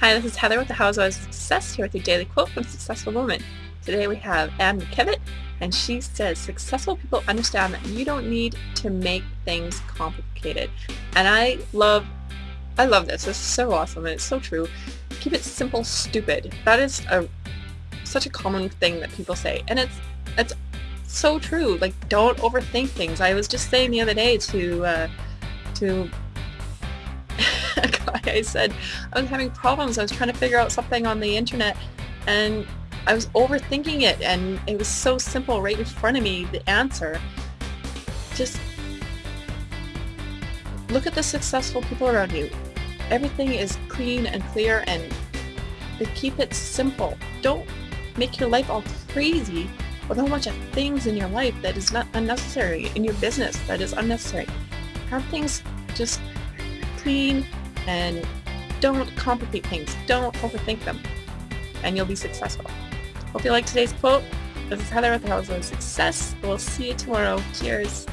Hi, this is Heather with the Housewives of Success here with your daily quote from Successful Woman. Today we have Anne McKevitt, and she says, successful people understand that you don't need to make things complicated. And I love, I love this. This is so awesome and it's so true. Keep it simple, stupid. That is a such a common thing that people say, and it's it's so true. Like, don't overthink things. I was just saying the other day to uh, to I said I was having problems. I was trying to figure out something on the internet, and I was overthinking it, and it was so simple right in front of me. The answer. Just look at the successful people around you. Everything is clean and clear, and they keep it simple. Don't make your life all crazy with a whole bunch of things in your life that is not unnecessary, in your business that is unnecessary. Have things just clean and don't complicate things. Don't overthink them and you'll be successful. Hope you like today's quote. This is Heather with the House of Success. We'll see you tomorrow. Cheers.